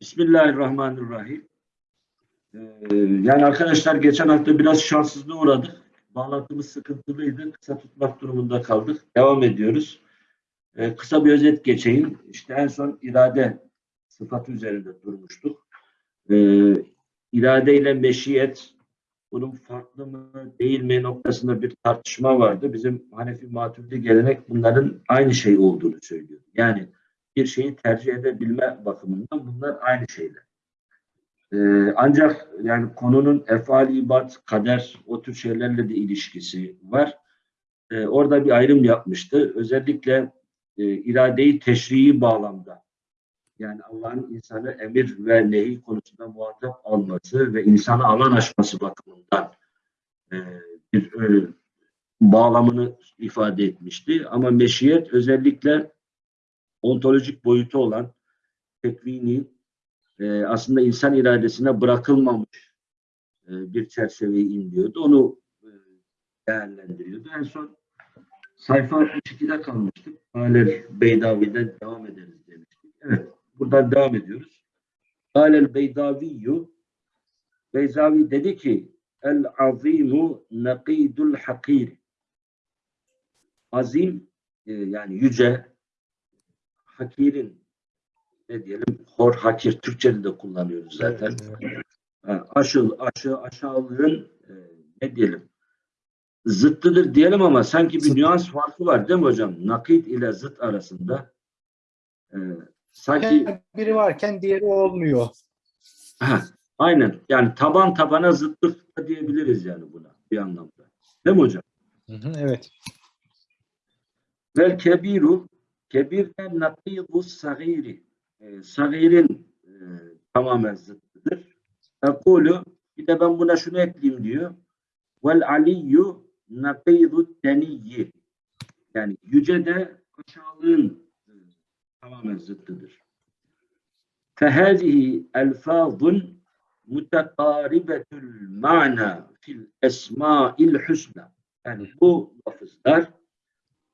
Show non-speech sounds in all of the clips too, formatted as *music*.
Bismillahirrahmanirrahim. Ee, yani arkadaşlar geçen hafta biraz şanssızlığa uğradık. Bağlantımız sıkıntılıydı. Kısa tutmak durumunda kaldık. Devam ediyoruz. Ee, kısa bir özet geçeyim. İşte en son irade sıfatı üzerinde durmuştuk. Ee, irade ile meşiyet bunun farklı mı değil mi noktasında bir tartışma vardı. Bizim Hanefi Maturidi gelenek bunların aynı şey olduğunu söylüyor. Yani bir şeyi tercih edebilme bakımından bunlar aynı şeyler. Ee, ancak yani konunun efali ibad, kader o tür şeylerle de ilişkisi var. Ee, orada bir ayrım yapmıştı. Özellikle e, iradeyi teşrii bağlamda yani Allah'ın insanı emir ve nehi konusunda muhatap alması ve insana alan açması bakımından e, bir e, bağlamını ifade etmişti. Ama meşiyet özellikle ontolojik boyutu olan tekvini e, aslında insan iradesine bırakılmamış e, bir çerçeveyi imliyordu. Onu e, değerlendiriyordu. En son sayfa 62'de kalmıştık. Halil Beydavi'den devam ederiz demiştik. Evet, buradan devam ediyoruz. Halil Beydaviyyü Beyzavi dedi ki El azimu nakidul hakir Azim e, yani yüce hakirin ne diyelim hor hakir Türkçe'de de kullanıyoruz zaten. Aşıl, aşı, aşağılığın e, ne diyelim zıttıdır diyelim ama sanki bir Zıt. nüans farkı var değil mi hocam? Nakit ile zıt arasında. E, sanki Biri varken diğeri olmuyor. ha, aynen yani taban tabana zıtlık da diyebiliriz yani buna bir anlamda. Değil mi hocam? Hı hı, evet. Vel kebiru kebirden nakidu sagiri e, sagirin e, tamamen zıttıdır. Ekulu bir de ben buna şunu ekleyeyim diyor. Vel aliyyu nakidu teniyyi yani yüce de aşağılığın e, tamamen zıttıdır. فهذه ألفاظ متقاربة المعنى في الأسماء الحسنى yani bu lafızlar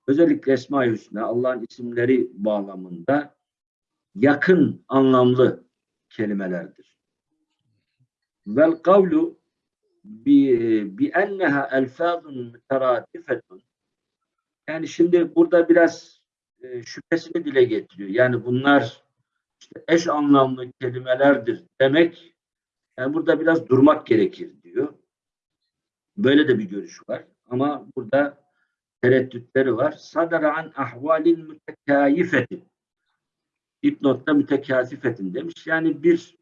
özellikle Esma-i Hüsna Allah'ın isimleri bağlamında yakın anlamlı kelimelerdir. Vel kavlu bi, bi enneha elfazun müteradifetun yani şimdi burada biraz e, şüphesini dile getiriyor. Yani bunlar işte eş anlamlı kelimelerdir demek yani burada biraz durmak gerekir diyor. Böyle de bir görüş var. Ama burada tereddütleri var. Sadara an ahvalin mütekâyifetin. Dipnotta mütekâsifetin demiş. Yani bir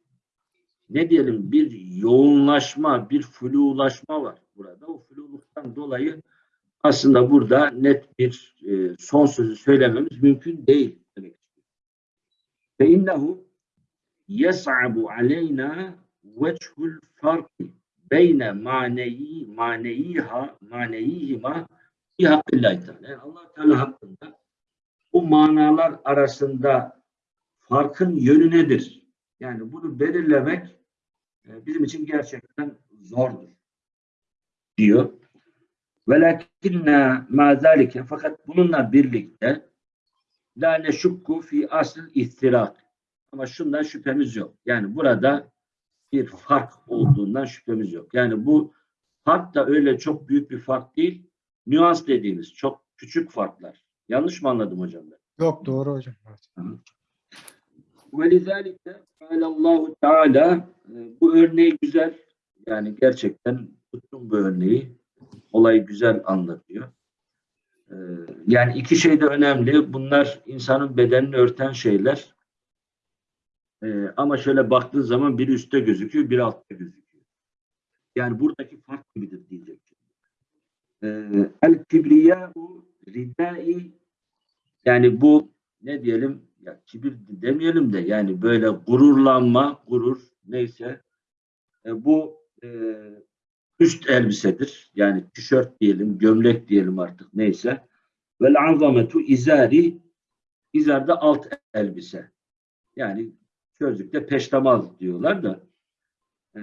ne diyelim bir yoğunlaşma, bir flulaşma var burada. O fluluktan dolayı aslında burada net bir e, son sözü söylememiz mümkün değil demek. Fe innehu yes'abu aleyna vechul farki beyne maneyi maneyiha maneyihima fi hakkillahi teala. Yani allah Teala hakkında bu manalar arasında farkın yönü nedir? Yani bunu belirlemek e, bizim için gerçekten zordur diyor. Velakinna ma zalike fakat bununla birlikte la neşukku fi asl ihtirak. Ama şundan şüphemiz yok. Yani burada bir fark olduğundan şüphemiz yok. Yani bu fark da öyle çok büyük bir fark değil nüans dediğimiz çok küçük farklar. Yanlış mı anladım hocam ben? Yok doğru hocam. Ve lizalike Allahu Teala bu örneği güzel yani gerçekten tuttum bu örneği. Olayı güzel anlatıyor. E, yani iki şey de önemli. Bunlar insanın bedenini örten şeyler. E, ama şöyle baktığın zaman biri üstte gözüküyor, biri altta gözüküyor. Yani buradaki fark gibidir diyecek. El kibriyâhu ridâi yani bu ne diyelim ya kibir demeyelim de yani böyle gururlanma, gurur neyse e, bu e, üst elbisedir. Yani tişört diyelim, gömlek diyelim artık neyse. Vel azametu izari izar da alt elbise. Yani sözlükte peştemal diyorlar da e,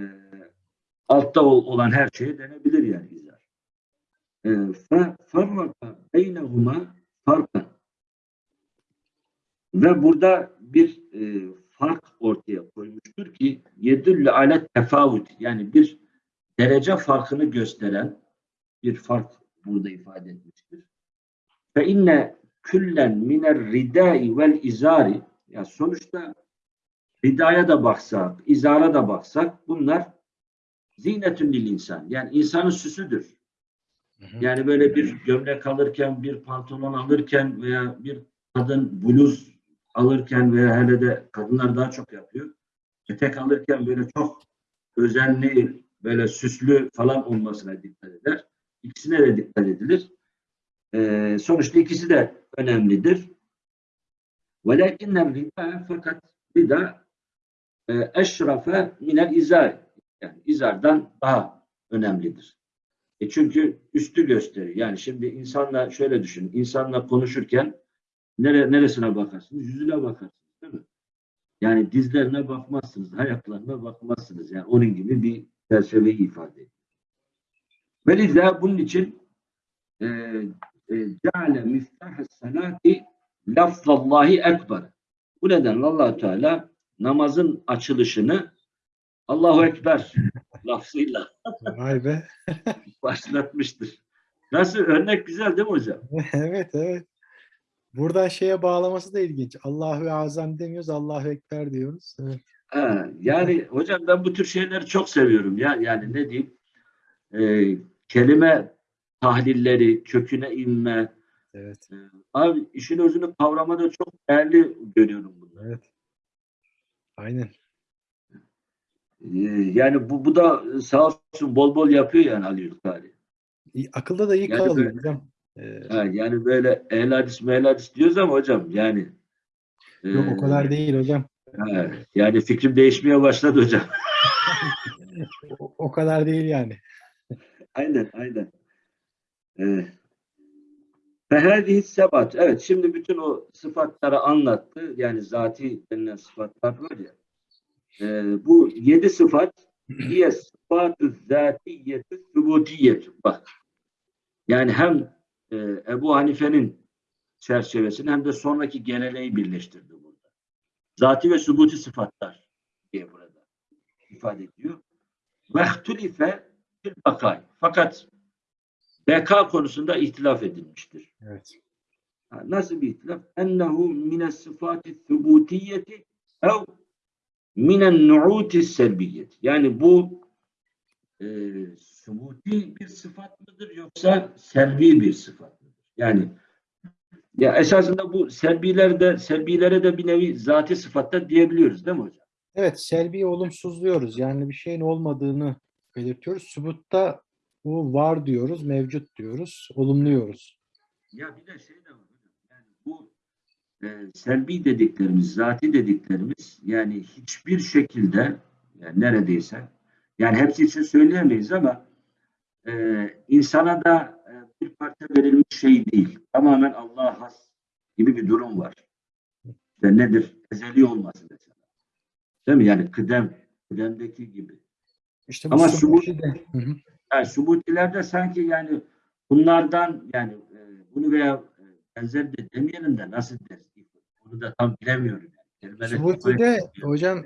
altta ol- olan her şeye denebilir yani farraka beynehuma farkan ve burada bir e, fark ortaya koymuştur ki yedülle ale tefavut yani bir derece farkını gösteren bir fark burada ifade etmiştir. Fe inne küllen miner ridai vel izari ya sonuçta ridaya da baksak, izara da baksak bunlar zinetün lil insan. Yani insanın süsüdür. Yani böyle bir gömlek alırken, bir pantolon alırken veya bir kadın bluz alırken veya hele de kadınlar daha çok yapıyor. Etek alırken böyle çok özenli, böyle süslü falan olmasına dikkat eder. İkisine de dikkat edilir. Ee, sonuçta ikisi de önemlidir. Velakinler rida fakat rida e, eşrafe minel izar. Yani izardan daha önemlidir. E çünkü üstü gösteriyor. Yani şimdi insanla şöyle düşün. İnsanla konuşurken nere, neresine bakarsınız? Yüzüne bakarsınız değil mi? Yani dizlerine bakmazsınız, ayaklarına bakmazsınız. Yani onun gibi bir çerçeveyi ifade ediyor. Ve bunun için e, e, ceale miftah salati lafzallahi ekber. Bu nedenle allah Teala namazın açılışını Allahu Ekber lafzıyla Vay be. *laughs* başlatmıştır. Nasıl? Örnek güzel değil mi hocam? *laughs* evet evet. Buradan şeye bağlaması da ilginç. Allahu Azam demiyoruz, Allahu Ekber diyoruz. Evet. Ha, yani hocam ben bu tür şeyleri çok seviyorum ya. Yani ne diyeyim? Ee, kelime tahlilleri, köküne inme. Evet. Abi işin özünü kavramada çok değerli görüyorum bunları. Evet. Aynen. Ee, yani bu, bu da sağ olsun bol bol yapıyor yani Ali Yurtkari. İyi, akılda da iyi Yani kalıyor böyle- hocam. Ee, Ha, yani böyle ehl hadis mehl hadis diyoruz ama hocam yani yok o e, kadar değil hocam. ha, yani fikrim değişmeye başladı hocam. *laughs* O, o kadar değil yani. Aynen, aynen. Fehâzihi sebat. Evet, şimdi bütün o sıfatları anlattı. Yani zati denilen sıfatlar var ya. Ee, bu yedi sıfat diye sıfatı zatiyetü sübutiyetü. Bak. Yani hem e, Ebu Hanife'nin çerçevesini hem de sonraki geleneği birleştirdi burada. Zati ve sübuti sıfatlar diye burada ifade ediyor. Vehtulife fil bakay. Fakat beka konusunda ihtilaf edilmiştir. Evet. Nasıl bir ihtilaf? Ennehu mine sıfati thubutiyeti ev minen nu'uti selbiyeti. Yani bu e, subuti bir sıfat mıdır yoksa selvi bir sıfat mıdır? Yani ya esasında bu selbilerde selbilere de bir nevi zati sıfatta diyebiliyoruz değil mi hocam? Evet, selbi olumsuzluyoruz. Yani bir şeyin olmadığını belirtiyoruz. Subutta bu var diyoruz, mevcut diyoruz, olumluyoruz. Ya bir de şey de var. Yani bu e, selbi dediklerimiz, zati dediklerimiz yani hiçbir şekilde yani neredeyse yani hepsi için söyleyemeyiz ama e, insana da e, bir parça verilmiş şey değil. Tamamen Allah'a has gibi bir durum var. Ve nedir? Ezeli olması mesela. Değil mi? Yani kıdem, kıdemdeki gibi. İşte bu Ama subuti de. Hı hı. Yani subutilerde sanki yani bunlardan yani e, bunu veya e, benzer de demeyelim de nasıl deriz? Onu da tam bilemiyorum. Yani. Kelimeler çok Subuti de önemli. hocam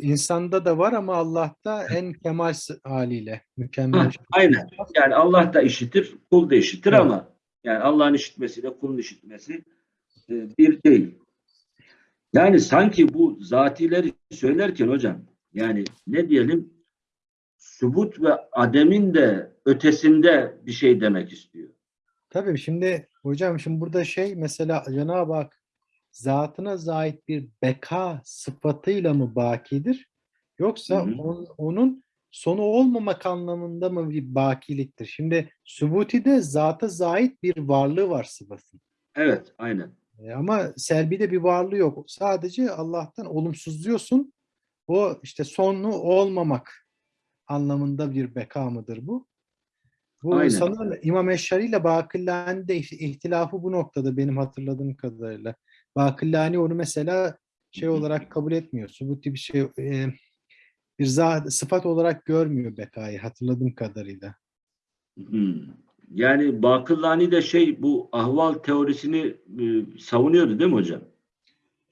insanda da var ama Allah'ta en kemal haliyle mükemmel. Ha, aynen. Yani Allah da işitir, kul da işitir Evet. ama yani Allah'ın işitmesiyle kulun işitmesi e, bir değil. Yani sanki bu zatileri söylerken hocam yani ne diyelim subut ve ademin de ötesinde bir şey demek istiyor. Tabii şimdi hocam şimdi burada şey mesela Cenab-ı Hak zatına zait bir beka sıfatıyla mı bakidir? Yoksa Hı hı. on- onun sonu olmamak anlamında mı bir bakiliktir? Şimdi subutide zata zait bir varlığı var sıfatın. Evet, aynen. E, Ama selbide bir varlığı yok. Sadece Allah'tan olumsuzluyorsun. O işte sonu olmamak anlamında bir beka mıdır bu? Bu Aynen. sanırım İmam Eşşari ile Bakillani'de ih- ihtilafı bu noktada benim hatırladığım kadarıyla. Bakillani onu mesela şey olarak kabul etmiyor. Subuti bir şey e, bir za- sıfat olarak görmüyor bekayı hatırladığım kadarıyla. Yani Bakırlani de şey bu ahval teorisini e, savunuyordu değil mi hocam?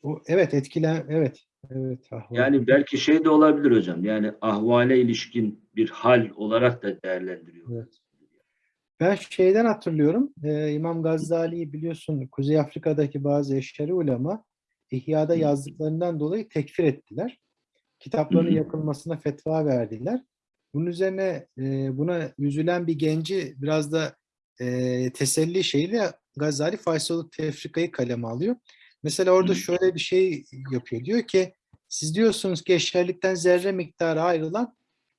O evet etkilen evet Evet. ahval. Yani belki şey de olabilir hocam. Yani ahvale ilişkin bir hal olarak da değerlendiriyor. Evet. Ben şeyden hatırlıyorum. e, İmam Gazali'yi biliyorsun Kuzey Afrika'daki bazı eşari ulema İhya'da yazdıklarından dolayı tekfir ettiler. Hı. yakılmasına fetva verdiler. Bunun üzerine e, buna üzülen bir genci biraz da e, teselli şeyle Gazali Faysal'ı tefrikayı kaleme alıyor. Mesela orada şöyle bir şey yapıyor. Diyor ki siz diyorsunuz ki eşerlikten zerre miktarı ayrılan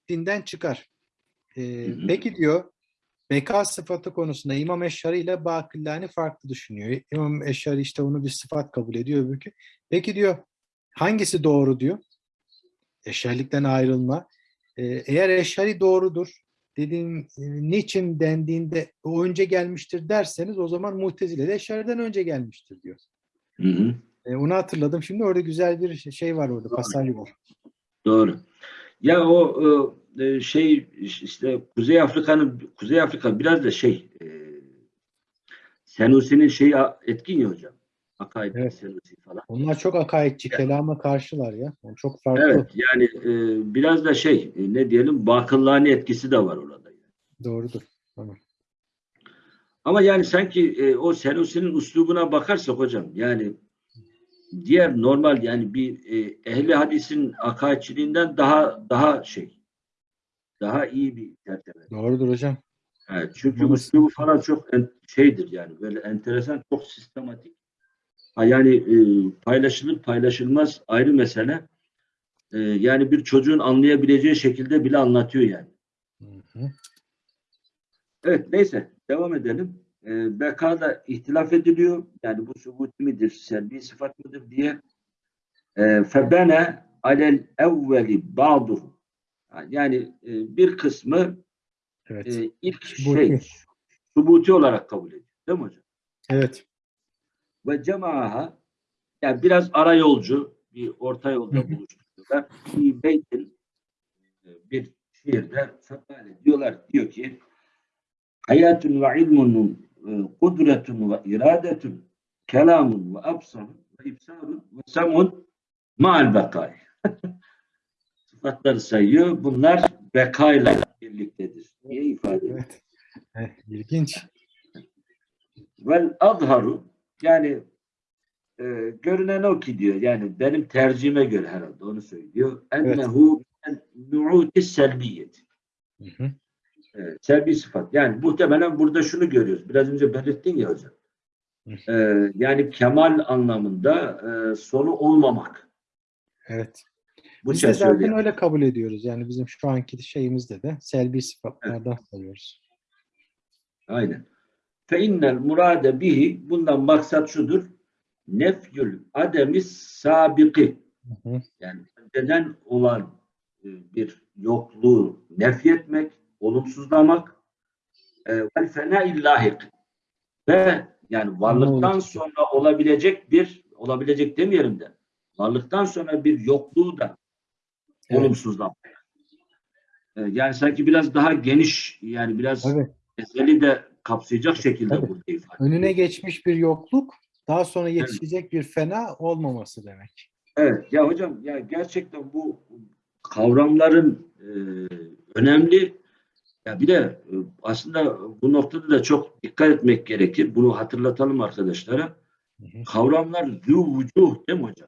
dinden çıkar. E, peki diyor beka sıfatı konusunda İmam Eşari ile Bakillani farklı düşünüyor. İmam Eşari işte onu bir sıfat kabul ediyor öbürkü. Peki diyor hangisi doğru diyor? Eşarilikten ayrılma. Ee, eğer Eşari doğrudur dediğin e, niçin dendiğinde o önce gelmiştir derseniz o zaman Mu'tezile de Eşari'den önce gelmiştir diyor. Hı hı. E, onu hatırladım. Şimdi orada güzel bir şey var orada. Pasaj var. Doğru. Ya o e, şey işte Kuzey Afrika'nın Kuzey Afrika biraz da şey e, Senusinin şeyi etkin ya hocam. Akaid Evet. Senusi falan. Onlar çok akaidçi, kelama karşılar ya. Yani çok farklı. Evet yani e, biraz da şey e, ne diyelim bakıllani etkisi de var orada. Doğrudur. Tamam. Ama yani sanki e, o Senusinin üslubuna bakarsak hocam yani diğer normal yani bir e, ehli hadisin akaidçiliğinden daha daha şey daha iyi bir çerçeve. Doğrudur hocam. Evet, çünkü üslubu falan çok en- şeydir yani böyle enteresan çok sistematik. Ha, yani e, paylaşılır paylaşılmaz ayrı mesele. E, yani bir çocuğun anlayabileceği şekilde bile anlatıyor yani. Hı hı. Evet neyse devam edelim. E, bekada ihtilaf ediliyor. Yani bu subut midir, selbi sıfat mıdır diye. E, febene alel evveli ba'duhu. Yani e, bir kısmı Evet. e, ilk Subuti. şey subuti olarak kabul ediyor. Değil mi hocam? Evet. Ve cemaaha yani biraz ara yolcu bir orta yolda buluşturuyorlar. Bir beytin e, bir şiirde fekale diyorlar diyor ki hayatun ve ilmun kudretun ve iradetun kelamun ve absarun ve ibsarun ve samun ma'al bekay. *laughs* Sıfatları sayıyor. Bunlar bekayla birliktedir diye ifade ediyor. Evet. Eh, ilginç. Vel azharu yani e, görünen o ki diyor yani benim tercihime göre herhalde onu söylüyor. Ennehu en nu'uti selbiyet. Hı hı. E, selbi sıfat. Yani muhtemelen burada şunu görüyoruz. Biraz önce belirttin ya hocam. Hı. E, yani kemal anlamında e, sonu olmamak. Evet. Bu Biz de zaten öyle kabul ediyoruz. Yani bizim şu anki şeyimizde de selbi sıfatlardan sayıyoruz. Aynen. Fe innel murade bihi bundan maksat şudur. Nefyül ademis sabiki. Hı hı. yani önceden olan e, bir yokluğu nefyetmek, olumsuzlamak e, vel fena illahik ve yani varlıktan sonra olabilecek bir olabilecek demeyelim de varlıktan sonra bir yokluğu da Evet. olumsuzlamak. E, Yani sanki biraz daha geniş yani biraz Evet. ezeli de kapsayacak şekilde Tabii. burada ifade. Önüne geçmiş bir yokluk, daha sonra yetişecek bir fena olmaması demek. Evet ya hocam ya gerçekten bu kavramların e, önemli. Ya bir de e, aslında bu noktada da çok dikkat etmek gerekir. Bunu hatırlatalım arkadaşlara. Hı hı. Kavramlar zü vücuh değil mi hocam?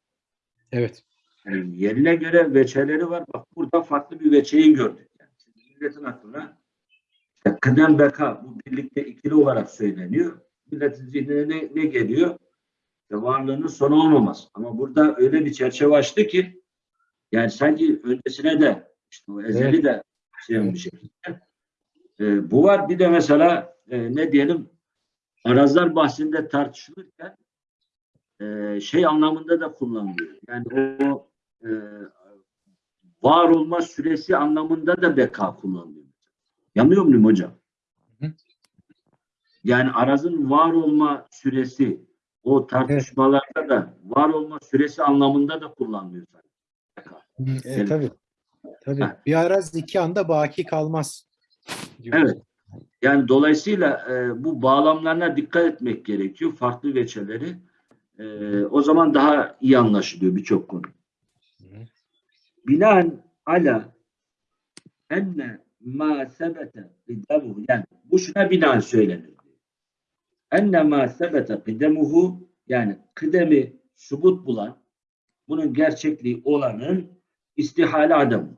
Evet. Yani yerine göre veçeleri var. Bak burada farklı bir veçeyi gördük. Yani şimdi milletin aklına işte kıdem beka bu birlikte ikili olarak söyleniyor. Milletin zihnine ne, ne geliyor? İşte varlığının sonu olmaması. Ama burada öyle bir çerçeve açtı ki yani sanki öncesine de işte o ezeli Evet. de şey bir şekilde. Ee, bu var. Bir de mesela e, ne diyelim arazlar bahsinde tartışılırken e, şey anlamında da kullanılıyor. Yani o e, var olma süresi anlamında da beka kullanılıyor. Yanıyor muyum hocam? Yani arazın var olma süresi o tartışmalarda da var olma süresi anlamında da kullanılıyor. Hı, E, tabii. Tabii. Ha. Bir araz iki anda baki kalmaz. diyoruz. Evet. Yani dolayısıyla e, bu bağlamlarına dikkat etmek gerekiyor. Farklı veçeleri. E, o zaman daha iyi anlaşılıyor birçok konu. Binaen ala enne ma sebete kıdemuhu bu şuna binaen söylenir. Enne ma sebete kıdemuhu yani kıdemi subut bulan bunun gerçekliği olanın istihale adamı.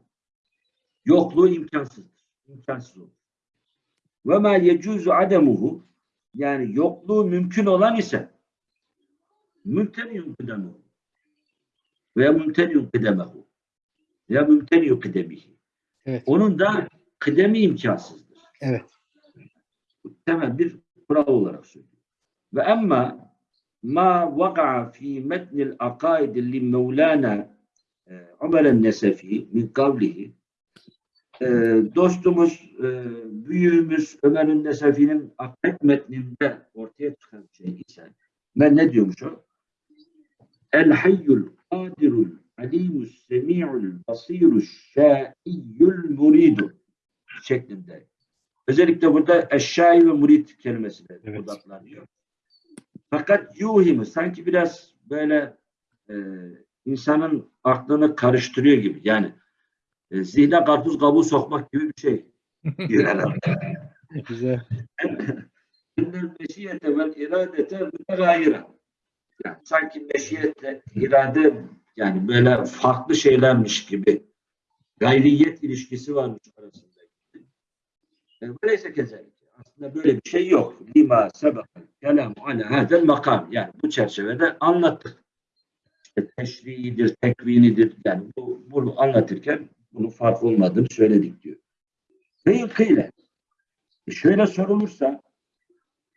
Yokluğu imkansızdır. İmkansız olur. Ve ma yecuzu ademuhu yani yokluğu mümkün olan ise mümteniyun kıdemuhu veya mümteniyun kıdemehu veya mümteniyun kıdemihi. Evet. Onun da kıdemi imkansızdır. Evet. Temel bir kural olarak söylüyor. Ve emma ma vaka'a fi metnil akaid li Mevlana e, Ömer el-Nesefi min kavlihi e, dostumuz, e, büyüğümüz Ömer'in Nesefi'nin akaid metninde ortaya çıkan şey ise ben ne diyormuş o? El hayyul kadirul alimus semi'ul basiruş şaiyyul muridu şeklinde. Özellikle burada eşşai ve murid kelimesi de Evet. odaklanıyor. Fakat yuhimu sanki biraz böyle e, insanın aklını karıştırıyor gibi. Yani e, zihne karpuz kabuğu sokmak gibi bir şey. diyor herhalde. *laughs* Güzel. *laughs* Meşiyete vel iradete mütegayire. Yani sanki meşiyetle irade yani böyle farklı şeylermiş gibi gayriyet ilişkisi varmış arasında. Yani böyleyse kezellik. Aslında böyle bir şey yok. Lima sebek kelamu ala hadel makam. Yani bu çerçevede anlattık. İşte teşriidir, tekvinidir. Yani bu, bunu anlatırken bunun farklı olmadığını söyledik diyor. Ve kıyle. E şöyle sorulursa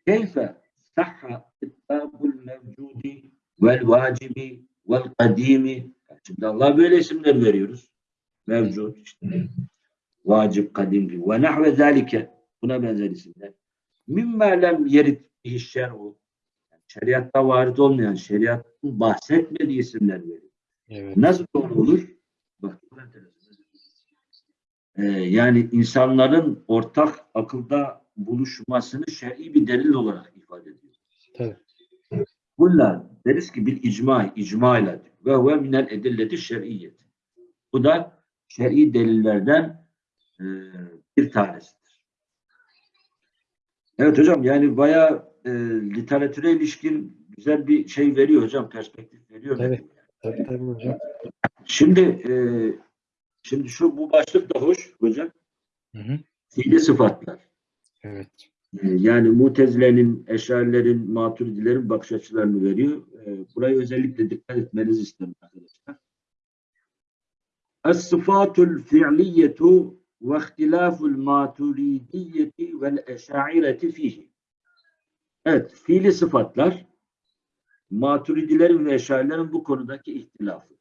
keyfe sahha ittabul mevcudi vel vacibi vel kadimi şimdi Allah böyle isimler veriyoruz. Mevcut işte vacip, kadim gibi. Ve nahve zalike buna benzer isimler. Mimma lem bihi şer'u şeriatta varit olmayan, şeriatın bahsetmediği isimler veriyor. Evet. Nasıl doğru olur? Bak çok enteresan. Ee, yani insanların ortak akılda buluşmasını şer'i bir delil olarak ifade ediyor. Tabii. Bunlar deriz ki bir icma, icma ile ve huve minel edilleti şer'iyyet. Bu da şer'i delillerden e, bir tanesidir. Evet hocam yani bayağı e, literatüre ilişkin güzel bir şey veriyor hocam, perspektif veriyor. Evet. Tabii tabii hocam. Şimdi e, şimdi şu bu başlık da hoş hocam. Hı hı. Fiili sıfatlar. Evet. E, Yani mutezilerin, eşarilerin, maturidilerin bakış açılarını veriyor. E, burayı özellikle dikkat etmenizi isterim arkadaşlar. Es-sıfatul fi'liyetu ve ihtilaful maturidiyeti vel eşaireti fihi. Evet, fiili sıfatlar maturidilerin ve eşarilerin bu konudaki ihtilafı.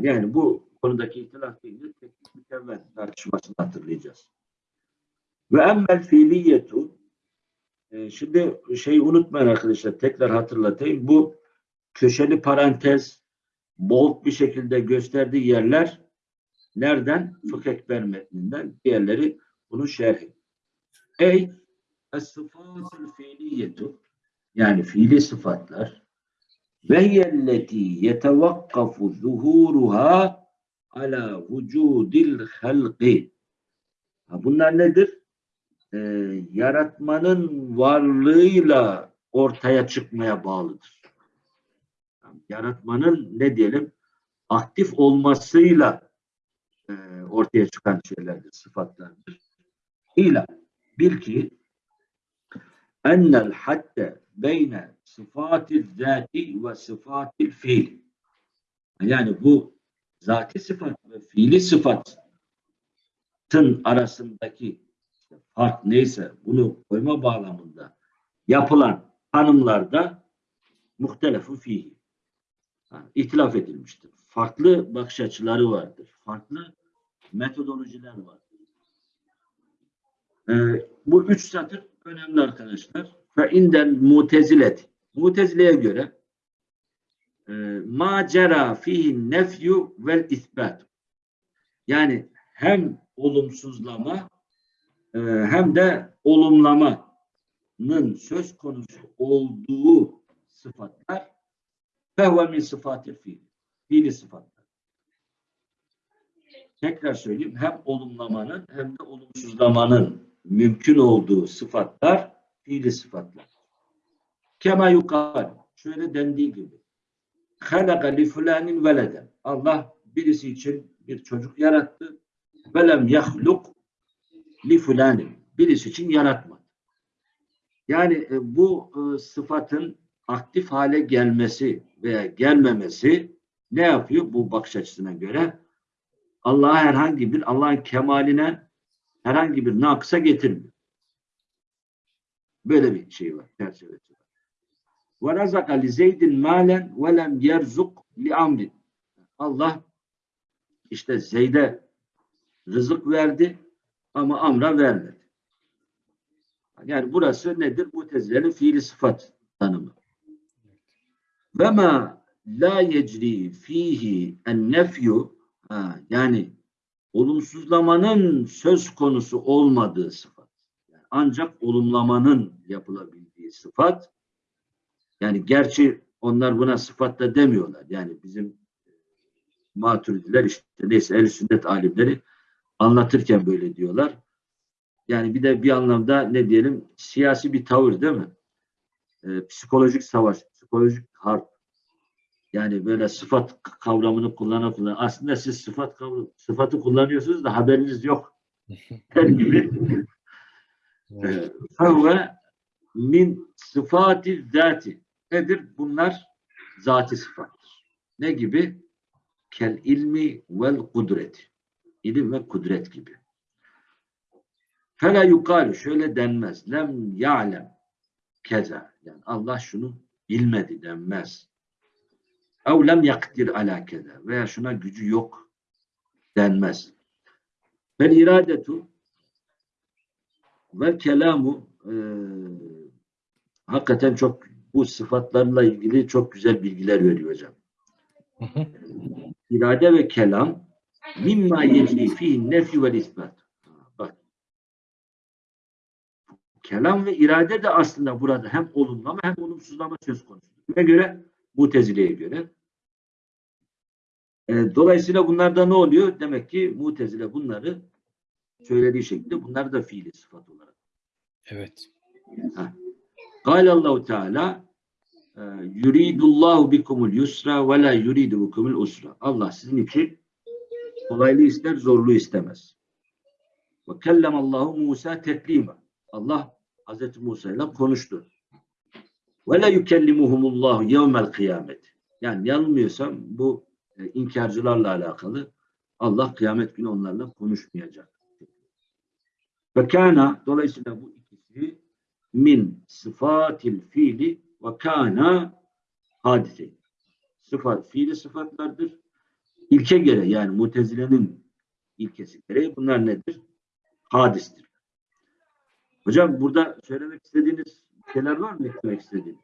Yani bu konudaki ihtilaf değil, teknik mükemmel tartışmasını hatırlayacağız. Ve emmel fiiliyetu e, şimdi şeyi unutmayın arkadaşlar tekrar hatırlatayım. Bu köşeli parantez bold bir şekilde gösterdiği yerler nereden? Fıkh Ekber metninden. Diğerleri bunun şerhi. Ey es-sıfatul fiiliyetu yani fiili sıfatlar ve yelleti yetevakkafu zuhuruha ala vücudil halqi. Ha, bunlar nedir? Ee, yaratmanın varlığıyla ortaya çıkmaya bağlıdır. Yani yaratmanın ne diyelim aktif olmasıyla e, ortaya çıkan şeylerdir, sıfatlardır. İla bil ki ennel hatte beyne sıfatil zati ve sıfatil fiil. Yani bu zati sıfat ve fiili sıfatın arasındaki fark neyse bunu koyma bağlamında yapılan tanımlarda muhtelefu fihi. Yani ihtilaf edilmiştir. Farklı bakış açıları vardır. Farklı metodolojiler vardır. Ee, bu üç satır önemli arkadaşlar. Fe indel mutezilet. Mutezile'ye göre e, ma cera fihi nefyu vel isbat. Yani hem olumsuzlama e, hem de olumlamanın söz konusu olduğu sıfatlar fehve min sıfatı fiil. Fiili sıfatlar. tekrar söyleyeyim hem olumlamanın hem de olumsuzlamanın mümkün olduğu sıfatlar fiili sıfatlar. Kema yukal. Şöyle dendiği gibi. Halaka li fulanin veleden. Allah birisi için bir çocuk yarattı. Velem yahluk li fulanin. Birisi için yaratmadı. Yani e, bu e, sıfatın aktif hale gelmesi veya gelmemesi ne yapıyor bu bakış açısına göre? Allah'a herhangi bir Allah'ın kemaline herhangi bir nakısa getirmiyor. Böyle bir şey var, çerçevesi var. Ve razaka li zeydin malen ve li amrin. Allah işte Zeyd'e rızık verdi ama Amr'a vermedi. Yani burası nedir? Mutezile'nin fiili sıfat tanımı. Ve ma la yecri fihi en nefyu yani olumsuzlamanın söz konusu olmadığı sıfat. Yani ancak olumlamanın yapılabildiği sıfat. Yani gerçi onlar buna sıfat da demiyorlar. Yani bizim maturidiler işte neyse el sünnet alimleri anlatırken böyle diyorlar. Yani bir de bir anlamda ne diyelim siyasi bir tavır değil mi? Ee, psikolojik savaş, psikolojik harp. Yani böyle sıfat kavramını kullana kullana. Aslında siz sıfat kavramı, sıfatı kullanıyorsunuz da haberiniz yok. *laughs* Der gibi. Evet. Fevve min sıfati zati. Nedir? Bunlar zati sıfattır. Ne gibi? Kel ilmi vel kudreti. İlim ve kudret gibi. Fela yukalu şöyle denmez. Lem ya'lem keza. Yani Allah şunu bilmedi denmez. Ev lem yakdir ala keza. Veya şuna gücü yok denmez. Vel iradetu ve kelamu e, hakikaten çok bu sıfatlarla ilgili çok güzel bilgiler veriyor hocam. İrade ve kelam mimma yecri fihi nefi vel isbat. Bak. Kelam ve irade de aslında burada hem olumlama hem olumsuzlama söz konusu. Kime göre? Mutezile'ye göre. E, dolayısıyla bunlarda ne oluyor? Demek ki Mutezile bunları söylediği şekilde bunları da fiili sıfat olarak. Evet. Kâle Allahu Teala e, yuridullahu bikumul yusra ve la yuridu bikumul usra. Allah sizin için kolaylığı ister, zorluğu istemez. Ve kellemallahu Musa teklima. Allah Hazreti Musa ile konuştu. Ve la yukellimuhumullahu yevmel kıyamet. Yani yanılmıyorsam bu e, inkarcılarla alakalı Allah kıyamet günü onlarla konuşmayacak. Ve kana dolayısıyla bu ikisi min sıfatil fiili ve kana hadise. Sıfat, fiili sıfatlardır. İlke göre yani mutezilenin ilkesi gereği bunlar nedir? Hadistir. Hocam burada söylemek istediğiniz şeyler var mı eklemek istediğiniz?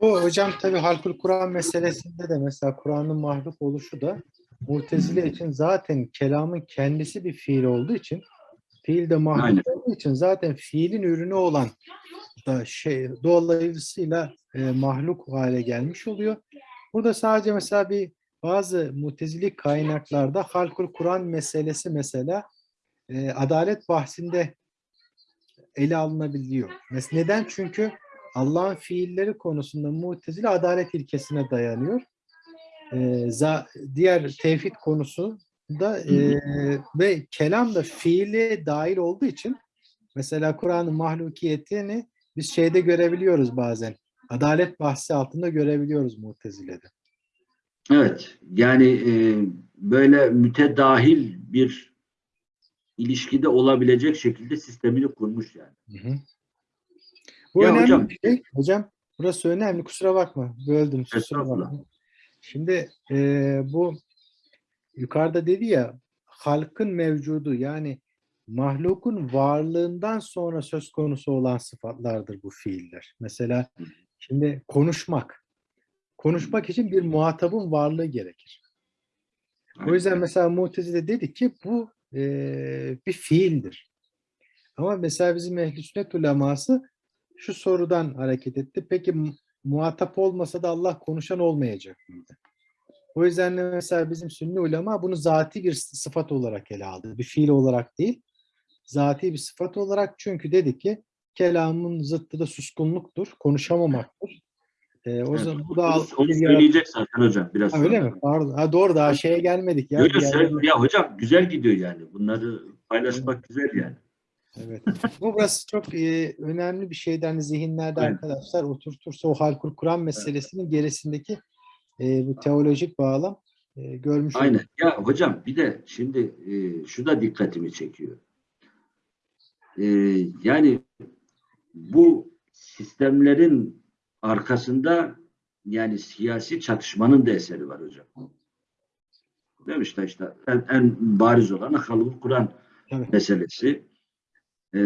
O hocam tabii halkul Kur'an meselesinde de mesela Kur'an'ın mahluk oluşu da Mu'tezile için zaten kelamın kendisi bir fiil olduğu için fiil de mahluk Aynen. olduğu için zaten fiilin ürünü olan da şey dolayısıyla e, mahluk hale gelmiş oluyor. Burada sadece mesela bir bazı mutezili kaynaklarda halkul Kur'an meselesi mesela e, adalet bahsinde ele alınabiliyor. Neden? Çünkü Allah'ın fiilleri konusunda mutezile adalet ilkesine dayanıyor. Za- diğer tevhid konusu da e, ve kelam da fiile dahil olduğu için mesela Kur'an'ın mahlukiyetini biz şeyde görebiliyoruz bazen. Adalet bahsi altında görebiliyoruz Mutezile'de. Evet. Yani e, böyle mütedahil bir ilişkide olabilecek şekilde sistemini kurmuş yani. Hı hı. Bu Ya önemli hocam- bir şey. Hocam burası önemli. Kusura bakma. Böldüm. Kusura bakma. Şimdi e, bu yukarıda dedi ya halkın mevcudu yani mahlukun varlığından sonra söz konusu olan sıfatlardır bu fiiller. Mesela şimdi konuşmak. Konuşmak için bir muhatabın varlığı gerekir. O yüzden mesela Mu'tezile dedi ki bu eee, bir fiildir. Ama mesela bizim ehl-i sünnet uleması şu sorudan hareket etti. Peki mu- muhatap olmasa da Allah konuşan olmayacak mıydı? O yüzden de mesela bizim sünni ulema bunu zati bir sıfat olarak ele aldı. Bir fiil olarak değil. Zati bir sıfat olarak çünkü dedi ki kelamın zıttı da suskunluktur, konuşamamaktır. Ee, o Evet, zaman bu da onu, söyleyecek zaten hocam biraz Ha, öyle mi? Pardon. Ha, doğru daha şeye gelmedik ya. Yok, söyle- ya hocam güzel gidiyor yani. Bunları paylaşmak güzel yani. Evet. Bu burası çok e, önemli bir şeyden zihinlerde Evet. arkadaşlar oturtursa o halkul Kur'an meselesinin gerisindeki e, bu teolojik bağlam e, görmüş Aynen. olduk. Ya hocam bir de şimdi e, şu da dikkatimi çekiyor. E, yani bu sistemlerin arkasında yani siyasi çatışmanın da eseri var hocam. Değil mi işte en, en bariz olan Halkul Kur'an Evet. meselesi. E,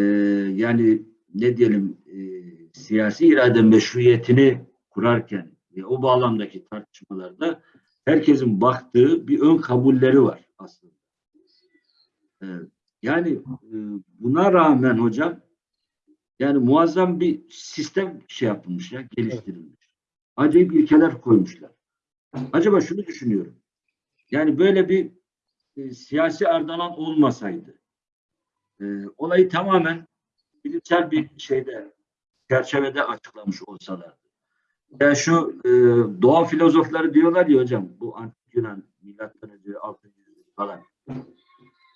yani ne diyelim e, siyasi irade meşruiyetini kurarken ve o bağlamdaki tartışmalarda herkesin baktığı bir ön kabulleri var aslında. Ee, yani e, buna rağmen hocam yani muazzam bir sistem şey yapılmış ya geliştirilmiş. Acayip ilkeler koymuşlar. Acaba şunu düşünüyorum. Yani böyle bir e, siyasi ardalan olmasaydı e, olayı tamamen bilimsel bir şeyde çerçevede açıklamış olsalardı. Ya şu e, doğa filozofları diyorlar ya hocam bu antik Yunan milattan önce 6. yüzyıl falan.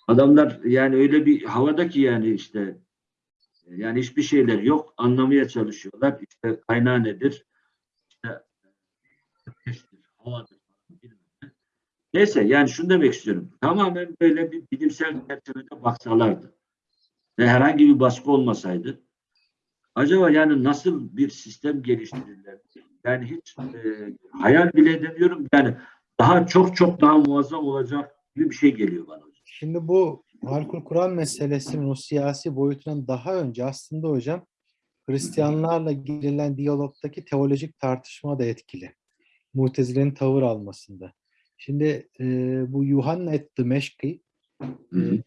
Adamlar yani öyle bir havada ki yani işte yani hiçbir şeyler yok. Anlamaya çalışıyorlar. İşte kaynağı nedir? İşte ateştir, havadır falan bilmem ne. Neyse yani şunu demek istiyorum. Tamamen böyle bir bilimsel çerçevede baksalardı ve herhangi bir baskı olmasaydı acaba yani nasıl bir sistem geliştirirlerdi? Yani hiç e, hayal bile edemiyorum. Yani daha çok çok daha muazzam olacak gibi bir şey geliyor bana. Şimdi bu halkul Kur'an meselesinin o siyasi boyutundan daha önce aslında hocam Hristiyanlarla girilen diyalogdaki teolojik tartışma da etkili. Mutezile'nin tavır almasında. Şimdi e, bu Yuhanna et Dimeşki e,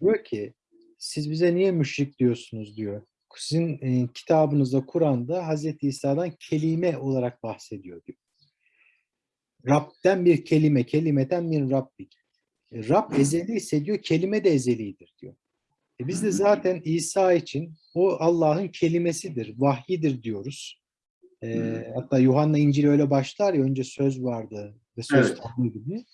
diyor ki siz bize niye müşrik diyorsunuz diyor. Sizin e, kitabınızda Kur'an'da Hazreti İsa'dan kelime olarak bahsediyor diyor. Rab'den bir kelime, kelimeten min Rabbik. Rab ezeli ise diyor, kelime de ezelidir diyor. E biz de zaten İsa için o Allah'ın kelimesidir, vahyidir diyoruz. E, hatta Yuhanna İncil'i öyle başlar ya, önce söz vardı ve söz Evet. Tanrı'ydı diye.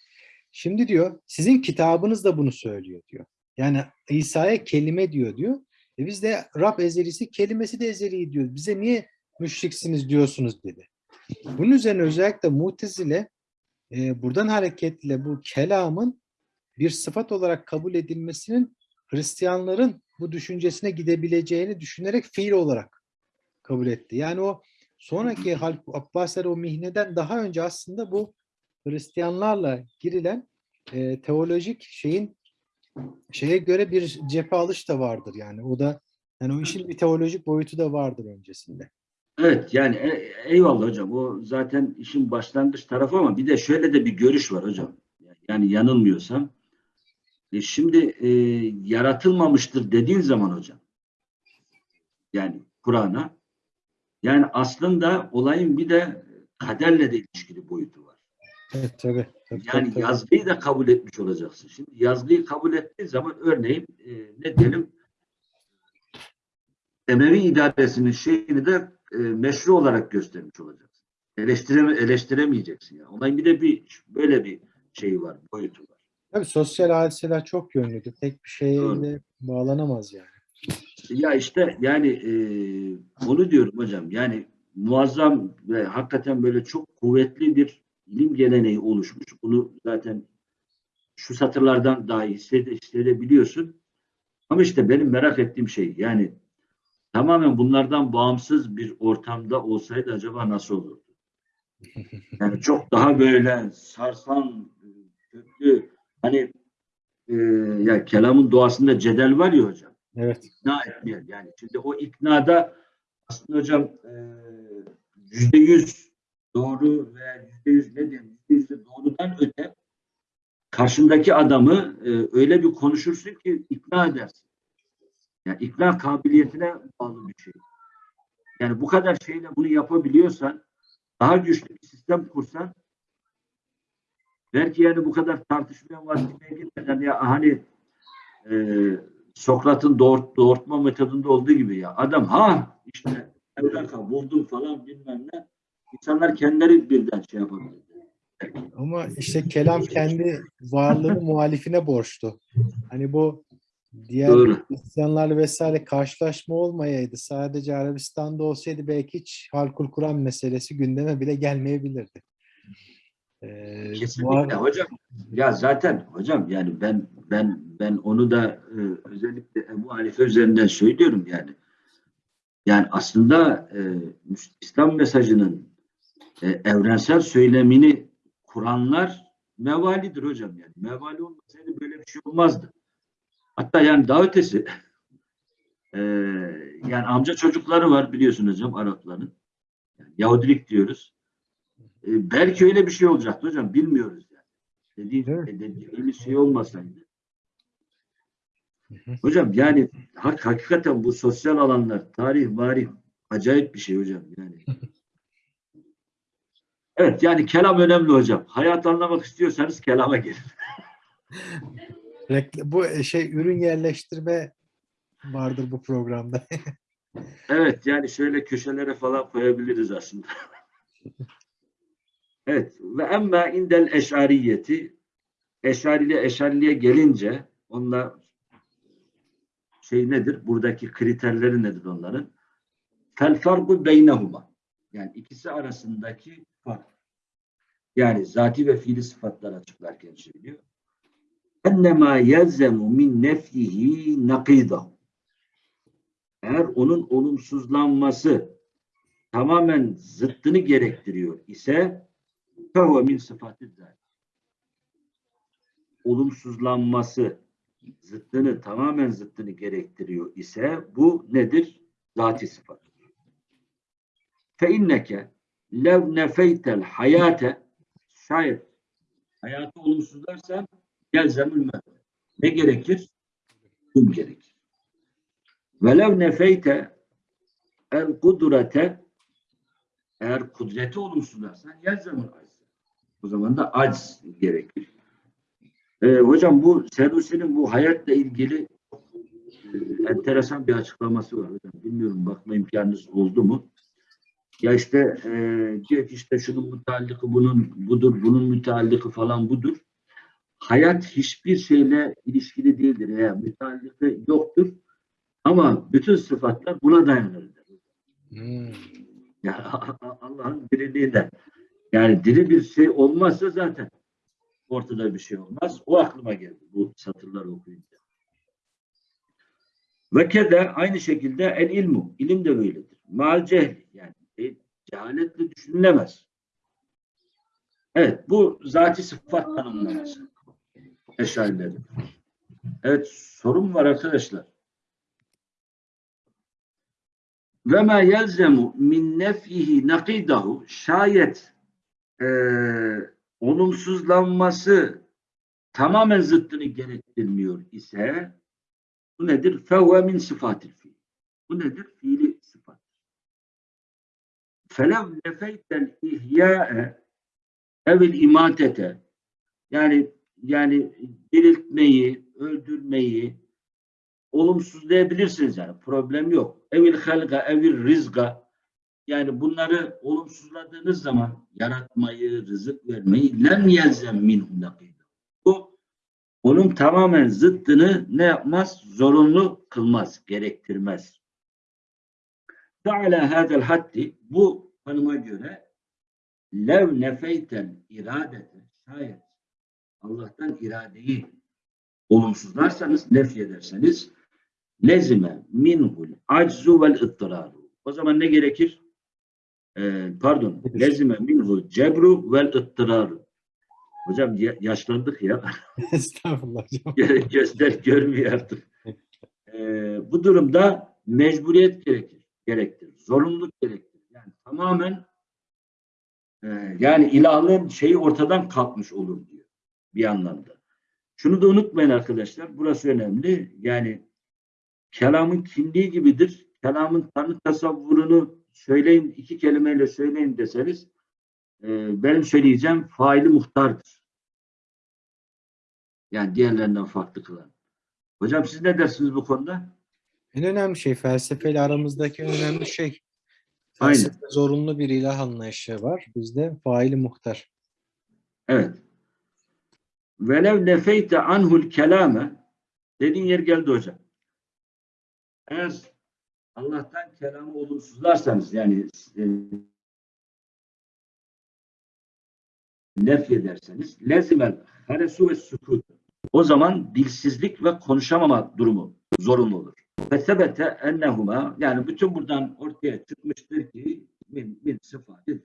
Şimdi diyor, sizin kitabınız da bunu söylüyor diyor. Yani İsa'ya kelime diyor diyor. E biz de Rab ezelisi, kelimesi de ezeli diyor. Bize niye müşriksiniz diyorsunuz dedi. Bunun üzerine özellikle Mutezile e, buradan hareketle bu kelamın bir sıfat olarak kabul edilmesinin Hristiyanların bu düşüncesine gidebileceğini düşünerek fiil olarak kabul etti. Yani o sonraki Halk Abbasiler o mihneden daha önce aslında bu Hristiyanlarla girilen e, teolojik şeyin şeye göre bir cephe alış da vardır yani. O da yani o işin bir teolojik boyutu da vardır öncesinde. Evet yani e- eyvallah hocam. O zaten işin başlangıç tarafı ama bir de şöyle de bir görüş var hocam. Yani yanılmıyorsam. E şimdi e, yaratılmamıştır dediğin zaman hocam. Yani Kur'an'a yani aslında olayın bir de kaderle de ilişkili boyutu var. Evet tabii. tabii, Yani tabii, yazgıyı da kabul etmiş olacaksın. Şimdi yazgıyı kabul ettiğin zaman örneğin e, ne diyelim Emevi idaresinin şeyini de e, meşru olarak göstermiş olacaksın. Eleştireme, eleştiremeyeceksin. Yani. Olayın bir de bir böyle bir şeyi var, boyutu. Tabii sosyal hadiseler çok yönlüdür. Tek bir de bağlanamaz yani. Ya işte yani e, onu diyorum hocam. Yani muazzam ve hakikaten böyle çok kuvvetli bir ilim geleneği oluşmuş. Bunu zaten şu satırlardan daha iyi hissede, hissedebiliyorsun. Ama işte benim merak ettiğim şey yani tamamen bunlardan bağımsız bir ortamda olsaydı acaba nasıl olurdu? Yani çok daha böyle sarsan, köklü hani e, ya kelamın doğasında cedel var ya hocam Evet. ikna etmeyen yani şimdi o iknada aslında hocam e, yüzde yüz doğru veya yüzde yüz ne diyeyim yüzde yüz doğrudan öte karşındaki adamı e, öyle bir konuşursun ki ikna edersin. Yani ikna kabiliyetine bağlı bir şey. Yani bu kadar şeyle bunu yapabiliyorsan daha güçlü bir sistem kursan belki yani bu kadar tartışmaya vaktine gitmeden ya hani e, Sokrat'ın doğurt, doğurtma metodunda olduğu gibi ya adam ha işte evlaka buldum falan bilmem ne insanlar kendileri birden şey yapabilir. Ama işte kelam kendi varlığını *laughs* muhalifine borçlu. Hani bu diğer Doğru. Hristiyanlarla vesaire karşılaşma olmayaydı. Sadece Arabistan'da olsaydı belki hiç halkul Kur'an meselesi gündeme bile gelmeyebilirdi. Ee, bu Kesinlikle ar- hocam. Ya zaten hocam yani ben ben ben onu da e, özellikle Ebu Hanife üzerinden söylüyorum yani. Yani aslında e, İslam mesajının e, evrensel söylemini kuranlar mevalidir hocam yani. Mevali olmasaydı böyle bir şey olmazdı. Hatta yani daha ötesi *laughs* e, yani amca çocukları var biliyorsunuz hocam Arapların. Yani Yahudilik diyoruz. E, belki öyle bir şey olacaktı hocam. Bilmiyoruz yani. Dediğim, mi? dediğimiz şey olmasaydı. hı. Hocam yani hak, hakikaten bu sosyal alanlar, tarih, marih acayip bir şey hocam yani. Evet yani kelam önemli hocam. Hayat anlamak istiyorsanız kelama gelin. *laughs* bu şey ürün yerleştirme vardır bu programda. *laughs* Evet yani şöyle köşelere falan koyabiliriz aslında. *laughs* evet ve emma indel eşariyeti eşariliğe eşariliğe gelince onlar şey nedir? Buradaki kriterleri nedir onların? Fel farku beynehuma. Yani ikisi arasındaki fark. Yani zati ve fiili sıfatlar açıklarken söylüyor. Ennemâ yelzemu min nefyihi nakidahu. Eğer onun olumsuzlanması tamamen zıttını gerektiriyor ise fehuve min sıfatı. Olumsuzlanması zıttını tamamen zıttını gerektiriyor ise bu nedir? Zati sıfat. Fe inneke lev nefeytel hayate şayet hayatı olumsuzlarsan yelzemül mevt. Ne gerekir? Kum gerekir. Velev nefeyte el kudrete eğer kudreti olumsuzlarsan yelzemül acz. O zaman da acz gerekir. Ee, hocam bu Sedusi'nin bu hayatla ilgili e, enteresan bir açıklaması var hocam. Bilmiyorum bakma imkanınız oldu mu? Ya işte e, diyor ki işte şunun müteallıkı bunun budur, bunun müteallıkı falan budur. Hayat hiçbir şeyle ilişkili değildir. Yani müteallıkı yoktur. Ama bütün sıfatlar buna dayanır. Hmm. Yani *laughs* Allah'ın diriliğinden. Yani diri bir şey olmazsa zaten ortada bir şey olmaz. O aklıma geldi bu satırları okuyunca. Ve kede aynı şekilde el ilmu. İlim de böyledir. Mal cehl. Yani e, cehaletle düşünülemez. Evet bu zati sıfat tanımlaması. Eşarilerin. Evet sorun var arkadaşlar. Ve ma yelzemu min nefyihi nakidahu şayet eee olumsuzlanması tamamen zıttını gerektirmiyor ise bu nedir? Fevve min sıfatil fiil. Bu nedir? Fiili sıfat. Felev nefeytel ihya'e evil imatete yani yani diriltmeyi, öldürmeyi olumsuzlayabilirsiniz yani. Problem yok. Evil halga, evil rizga yani bunları olumsuzladığınız zaman yaratmayı, rızık vermeyi lem yelzem minhu nakîdâ. Bu onun tamamen zıttını ne yapmaz? Zorunlu kılmaz, gerektirmez. Teala hadel haddi bu tanıma göre lev nefeytel iradete şayet Allah'tan iradeyi olumsuzlarsanız, nefyederseniz lezime minhul aczu vel ıttiraru. O zaman ne gerekir? Ee, pardon. Lezime minhul cebru vel ıttiraru. Hocam ya- yaşlandık ya. *laughs* Estağfurullah hocam. Gö- Gözler görmüyor artık. Ee, bu durumda mecburiyet gerekir. Gerektir. Zorunluluk gerektir. Yani tamamen e, yani ilahlığın şeyi ortadan kalkmış olur diyor bir anlamda. Şunu da unutmayın arkadaşlar. Burası önemli. Yani kelamın kimliği gibidir. Kelamın tanı tasavvurunu söyleyin, iki kelimeyle söyleyin deseniz e, benim söyleyeceğim faili muhtardır. Yani diğerlerinden farklı kılan. Hocam siz ne dersiniz bu konuda? En önemli şey felsefeyle aramızdaki önemli şey. Aynen. Felsefe zorunlu bir ilah anlayışı var. Bizde faili muhtar. Evet. Velev nefeyte anhul kelame dediğin yer geldi hocam. Eğer Allah'tan kelamı olumsuzlarsanız yani e, nef ederseniz lezimel haresu ve sükut. O zaman dilsizlik ve konuşamama durumu zorunlu olur. Ve sebete ennehuma yani bütün buradan ortaya çıkmıştır ki min, min sıfatı.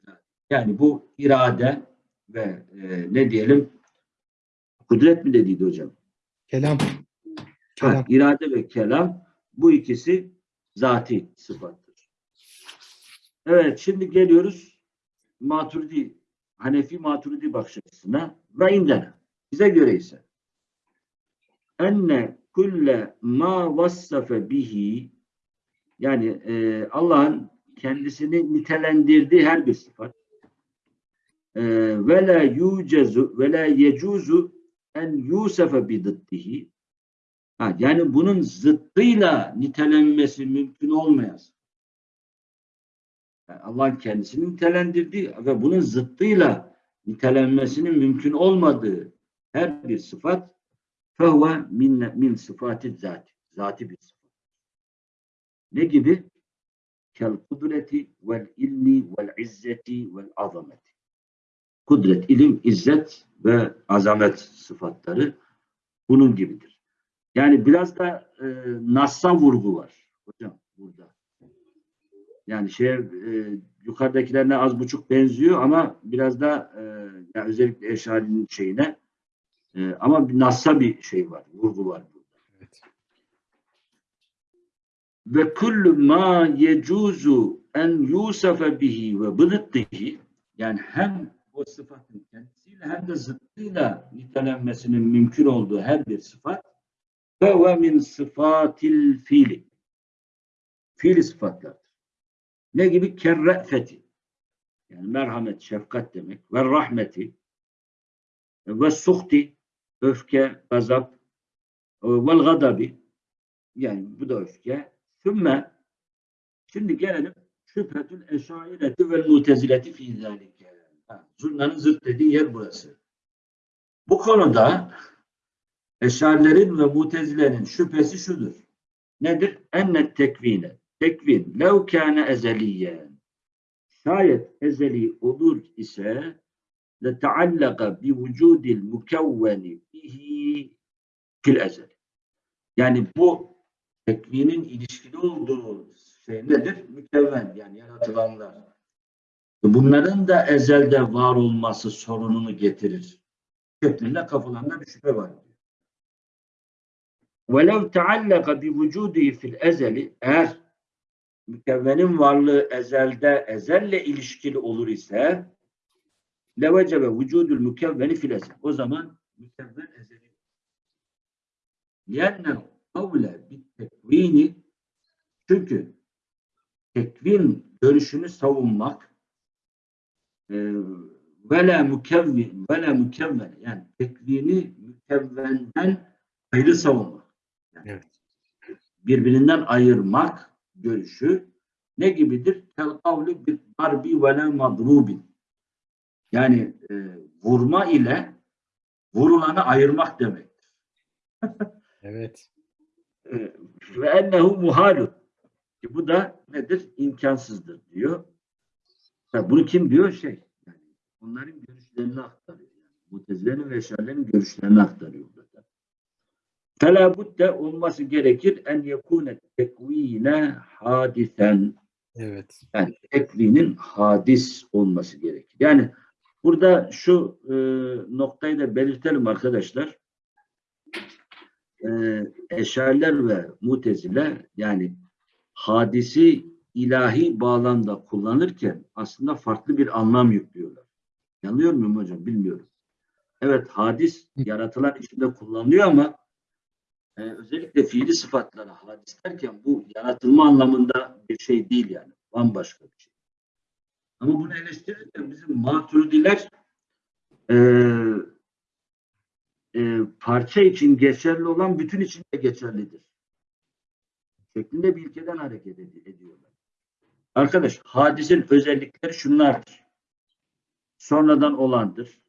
Yani bu irade ve e, ne diyelim kudret mi dediydi hocam? Kelam. Ha, Kelam. irade ve kelam bu ikisi zati sıfattır. Evet şimdi geliyoruz Maturidi Hanefi Maturidi bakış açısına ve indene. Bize göre ise enne kulle ma vassafe bihi yani e, Allah'ın kendisini nitelendirdiği her bir sıfat e, ve la yucezu ve la yecuzu en yusefe bididdihi Ha, yani bunun zıttıyla nitelenmesi mümkün olmayan. Yani Allah'ın kendisini nitelendirdiği ve bunun zıttıyla nitelenmesinin mümkün olmadığı her bir sıfat fehve min, min sıfatı zati. Zati bir sıfat. Ne gibi? Kel kudreti vel ilmi vel izzeti vel azameti. Kudret, ilim, izzet ve azamet sıfatları bunun gibidir. Yani biraz da e, Nas'a vurgu var hocam burada. Yani şey e, yukarıdakilerine az buçuk benziyor ama biraz da e, yani özellikle Eşari'nin şeyine e, ama bir Nas'a bir şey var, vurgu var burada. Evet. Ve kullu ma yecuzu en yusafe bihi ve bıdıddihi yani hem o sıfatın kendisiyle hem de zıttıyla nitelenmesinin mümkün olduğu her bir sıfat ve min sıfatil fiili. Fiili sıfatlardır. Ne gibi? Kerre'feti. Yani merhamet, şefkat demek. Ve rahmeti. Ve suhti. Öfke, gazap. Vel gadabi. Yani bu da öfke. Sümme şimdi gelelim şüphetül eşaireti vel mutezileti fi zâlike. Ha, Zurnanın zırt dediği yer burası. Bu konuda Eşarilerin ve mutezilerin şüphesi şudur. Nedir? Ennet tekvine. Tekvin. Lev kâne ezeliyen. Şayet ezeli olur ise le teallaka bi vücudil mukevveni bihi fil ezel. Yani bu tekvinin ilişkili olduğu şey nedir? Mükevven yani yaratılanlar. Bunların da ezelde var olması sorununu getirir. Şeklinde kafalarında bir şüphe var. وَلَوْ تَعَلَّقَ بِوُجُودِهِ fil ezeli eğer mükevvenin varlığı ezelde ezelle ilişkili olur ise levecebe vücudul mükevveni fil ezel. O zaman mükevven ezeli. لِيَنَّ kavle bit tekvini çünkü tekvin görüşünü savunmak e, vela mükevvin vela mükevven yani tekvini mükevvenden ayrı savunmak. Evet. Birbirinden ayırmak görüşü ne gibidir? Kel kavli bir darbi ve madrubin. Yani e, vurma ile vurulanı ayırmak demektir. *laughs* Evet. E, Ve ennehu muhalun. E, Bu da nedir? İmkansızdır diyor. Ha, bunu kim diyor? Şey. Yani onların görüşlerini aktarıyor. Yani, Mutezilerin ve Eşarilerin görüşlerini aktarıyor Felabudde olması gerekir en yekune tekvine hadisen. Evet. Yani tekvinin hadis olması gerekir. Yani burada şu e, noktayı da belirtelim arkadaşlar. E, eşerler ve mutezile yani hadisi ilahi bağlamda kullanırken aslında farklı bir anlam yüklüyorlar. Yanılıyor muyum hocam bilmiyorum. Evet hadis yaratılan içinde kullanılıyor ama e, özellikle fiili sıfatlara hadis derken bu yaratılma anlamında bir şey değil yani. Bambaşka bir şey. Ama bunu eleştirirken bizim maturidiler e, e, parça için geçerli olan bütün için de geçerlidir. Şeklinde bir ilkeden hareket ed- ediyorlar. Arkadaş, hadisin özellikleri şunlardır. Sonradan olandır,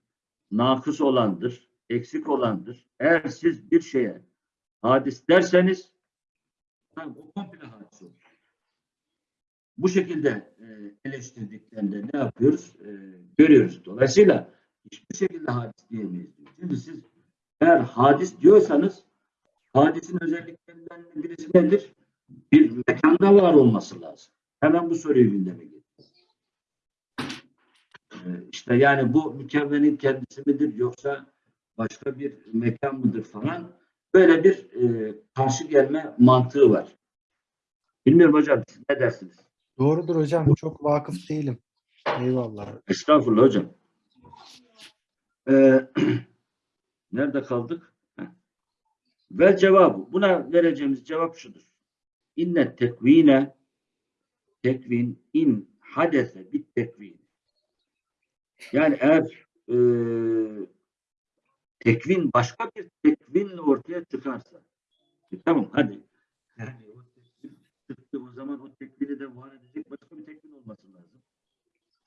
nakıs olandır, eksik olandır. Eğer siz bir şeye hadis derseniz o komple hadis olur. Bu şekilde e, eleştirdiklerinde ne yapıyoruz? E, görüyoruz. Dolayısıyla hiçbir şekilde hadis diyemeyiz. Şimdi siz eğer hadis diyorsanız hadisin özelliklerinden birisi nedir? Bir mekanda var olması lazım. Hemen bu soruyu gündeme getir. Ee, işte yani bu mükevvenin kendisi midir yoksa başka bir mekan mıdır falan böyle bir e, karşı gelme mantığı var. Bilmiyorum hocam siz ne dersiniz? Doğrudur hocam. Çok vakıf değilim. Eyvallah. Estağfurullah hocam. Ee, *clears throat* nerede kaldık? Heh. Ve cevabı. Buna vereceğimiz cevap şudur. İnne tekvine tekvin in hadese bit tekvin. Yani eğer e, tekvin başka bir tekvinle ortaya çıkarsa e, tamam hadi yani o çıktı o zaman o tekvini de var edecek başka bir tekvin olması lazım.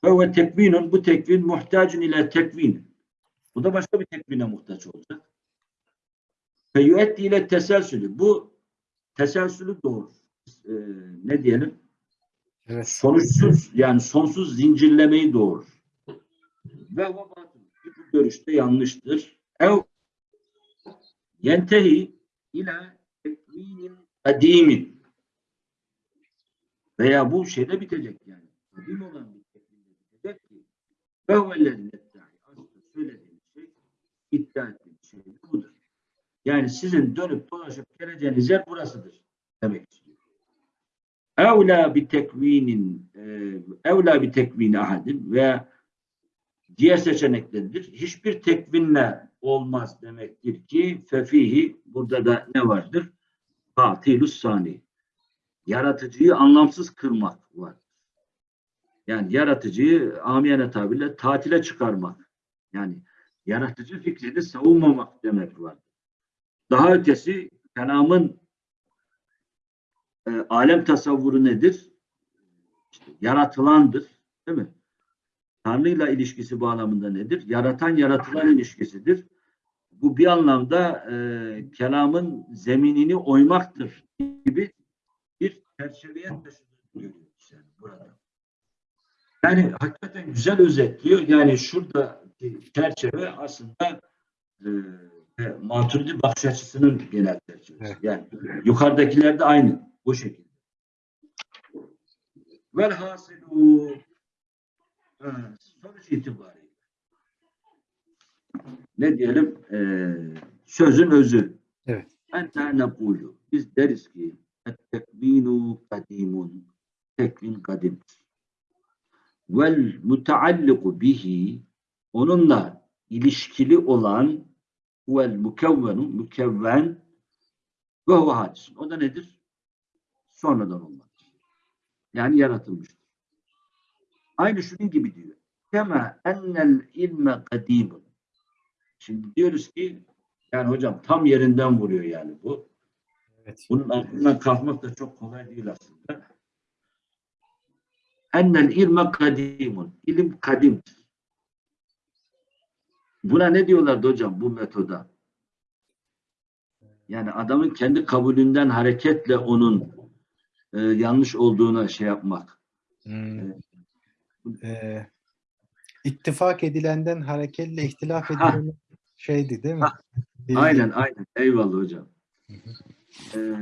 Ve tekvinun bu tekvin muhtacun ile tekvin. Bu da başka bir tekvine muhtaç olacak. Ve yüetti ile teselsülü. Bu teselsülü doğurur. Ee, ne diyelim? Evet. Sonuçsuz yani sonsuz zincirlemeyi doğurur. Ve. Bu görüşte yanlıştır. Ev yentehi ile tekvinin kadimin. Veya bu şeyde bitecek yani. Kadim olan bir tekvinde bitecek ki ve huvellezine iddiayı. Aslında söylediğiniz şey iddia ettiğiniz şey budur. Yani sizin dönüp dolaşıp geleceğiniz yer burasıdır demek istiyor. Evla bir tekvinin evla bir tekvini ahadin ve diğer seçenekleridir. Hiçbir tekvinle olmaz demektir ki fefihi burada da ne vardır? Katilus sani. Yaratıcıyı anlamsız kırmak var. Yani yaratıcıyı amiyane tabirle tatile çıkarmak. Yani yaratıcı fikrini savunmamak demek var. Daha ötesi kelamın e, alem tasavvuru nedir? İşte yaratılandır. Değil mi? Tanrı'yla ilişkisi bağlamında nedir? Yaratan yaratılan ilişkisidir. Bu bir anlamda e, kelamın zeminini oymaktır gibi bir çerçeveye taşıdığını yani burada. Yani hakikaten güzel özetliyor. Yani şurada çerçeve aslında e, Maturidi bakış açısının genel çerçevesi. Yani yukarıdakiler de aynı. Bu şekilde. Velhasilu ha, sonuç itibariyle ne diyelim Ee, sözün özü. Evet. Ente nekulu. Biz deriz ki tekvinu kadimun. Tekvin kadimdir. Vel mutealliku bihi onunla ilişkili olan vel mukevvenu mükevven ve huve. O da nedir? Sonradan olmaktır. Yani yaratılmıştır. Aynı şunun gibi diyor. Kema ennel ilme kadimun. Şimdi diyoruz ki yani hocam tam yerinden vuruyor yani bu. Evet. Bunun altından kalkmak da çok kolay değil aslında. Ennel ilme kadimun. İlim kadimdir. Buna ne diyorlardı hocam bu metoda? Yani adamın kendi kabulünden hareketle onun e, yanlış olduğuna şey yapmak. Hmm. Ee, ittifak edilenden hareketle ihtilaf Ha. edilen şeydi değil mi? Ha. Bilgi. Aynen aynen. Eyvallah hocam. Ee,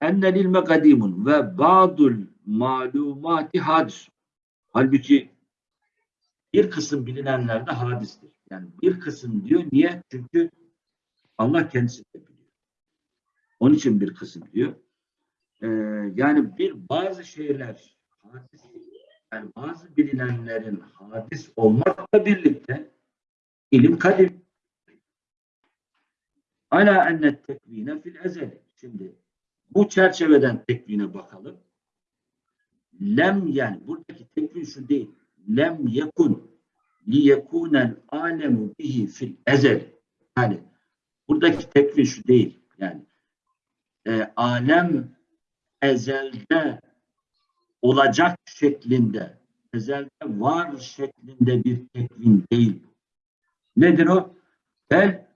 Ennel ilme kadimun ve ba'dul malumati hadis. Halbuki bir kısım bilinenler de hadistir. Yani bir kısım diyor. Niye? Çünkü Allah kendisi de biliyor. Onun için bir kısım diyor. Ee, yani bir bazı şeyler hadis, yani bazı bilinenlerin hadis olmakla birlikte ilim kadim. Ala enne tekvine fil ezeli. Şimdi bu çerçeveden tekvine bakalım. Lem yani buradaki tekvin şu değil. Lem yekun li yekunel alemu bihi fil ezel. Yani Buradaki tekvin şu değil. Yani e, alem ezelde olacak şeklinde, ezelde var şeklinde bir tekvin değil. Nedir o? Bel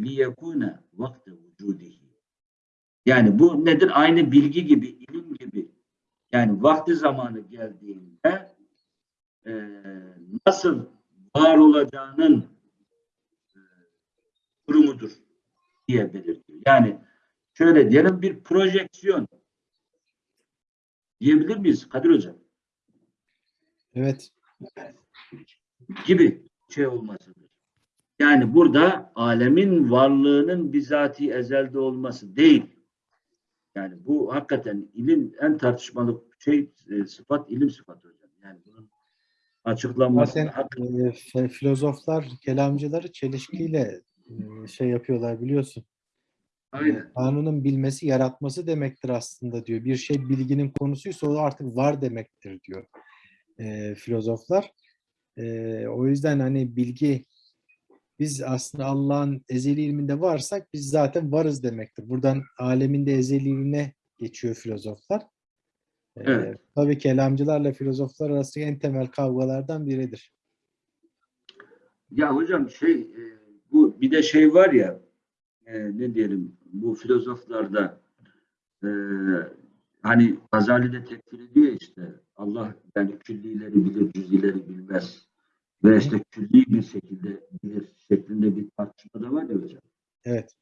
liyekune vakti vücudihi. Yani bu nedir? Aynı bilgi gibi, ilim gibi. Yani vakti zamanı geldiğinde e, nasıl var olacağının e, durumudur diye belirtiyor. Yani şöyle diyelim bir projeksiyon diyebilir miyiz Kadir Hocam? Evet. gibi şey olmasıdır. Yani burada alemin varlığının bizatihi ezelde olması değil. Yani bu hakikaten ilim en tartışmalı şey e, sıfat ilim sıfatı hocam. Yani bunun açıklanması Zaten hak- e, filozoflar, kelamcıları çelişkiyle e, şey yapıyorlar biliyorsun. Aynen. Tanrı'nın bilmesi, yaratması demektir aslında diyor. Bir şey bilginin konusuysa o artık var demektir diyor e, filozoflar. E, o yüzden hani bilgi biz aslında Allah'ın ezeli ilminde varsak biz zaten varız demektir. Buradan alemin de ezeliliğine geçiyor filozoflar. E, Evet. Tabii kelamcılarla filozoflar arasındaki en temel kavgalardan biridir. Ya hocam şey bu bir de şey var ya e, ne diyelim bu filozoflarda e, hani Gazali de tekfir ediyor işte Allah yani küllileri bilir cüzileri bilmez ve işte külli bir şekilde bilir şeklinde bir tartışma da var ya hocam. Evet.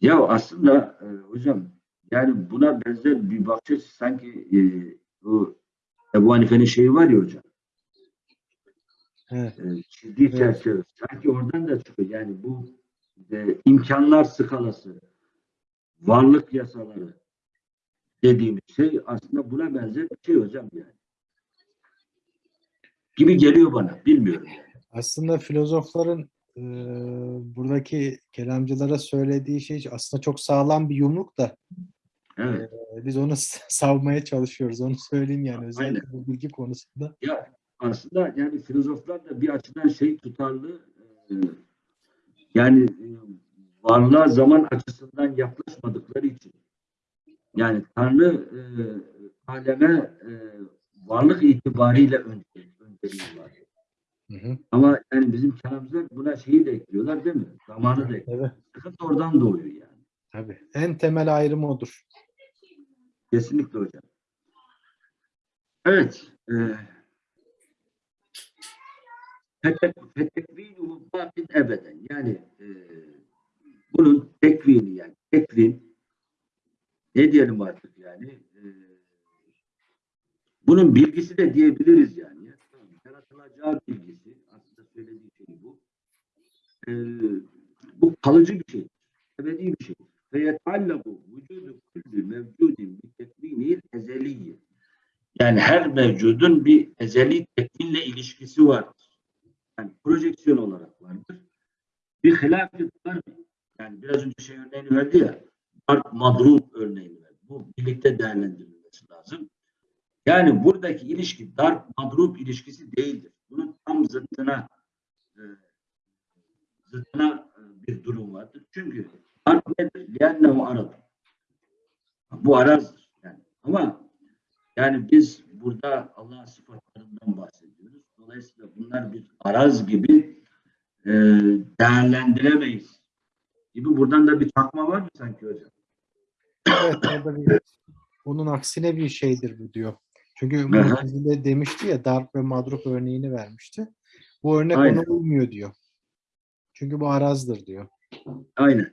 Ya aslında e, hocam yani buna benzer bir bakış açısı sanki e, o Ebu Hanife'nin şeyi var ya hocam. Evet. e, çizdiği Evet. çerçeve. Sanki oradan da çıkıyor. Yani bu e, imkanlar skalası, varlık yasaları dediğimiz şey aslında buna benzer bir şey hocam yani. Gibi geliyor bana. Bilmiyorum. Yani. Aslında filozofların e, buradaki kelamcılara söylediği şey aslında çok sağlam bir yumruk da Evet. e, biz onu savmaya çalışıyoruz. Onu söyleyeyim yani özellikle bu bilgi konusunda. Ya aslında yani filozoflar da bir açıdan şey tutarlı e, yani e, varlığa zaman açısından yaklaşmadıkları için yani Tanrı e, aleme e, varlık itibariyle önce, önceliyorlar. Hı hı. Ama yani bizim kelamcılar buna şeyi de ekliyorlar değil mi? Zamanı da ekliyor. Evet, Sıkıntı oradan doğuyor yani. tabii. En temel ayrım odur. Kesinlikle hocam. Evet. E, fetekvinuhu bakin ebeden. Yani e, bunun tekvini yani tekvin ne diyelim artık yani e, bunun bilgisi de diyebiliriz yani. Yaratılacağı bilgisi aslında söylediği şey bu. E, bu kalıcı bir şey. Ebedi bir şey. Ve yeteallaku vücudu kulli mevcudin bi tekvinil ezeliyye. Yani her mevcudun bir ezeli tekvinle ilişkisi vardır. Yani projeksiyon olarak vardır. Bir hilaf-ı darbi. Yani biraz önce şey örneğini verdi ya. Darp madrub örneğini verdi. Bu birlikte değerlendirilmesi lazım. Yani buradaki ilişki darp madrub ilişkisi değildir. Bunun tam zıttına e, zıttına e, bir durum vardır. Çünkü darp nedir? Liannehu arad. Bu arazdır. Yani. Ama yani biz burada Allah'ın sıfatlarından bahsediyoruz. Dolayısıyla bunlar bir araz gibi e, değerlendiremeyiz gibi. Buradan da bir takma var mı sanki hocam? Evet, orada bir, *coughs* onun aksine bir şeydir bu diyor. Çünkü Mu'tezile demişti ya darp ve madrup örneğini vermişti. Bu örnek Aynen. ona uymuyor diyor. Çünkü bu arazdır diyor. Aynen.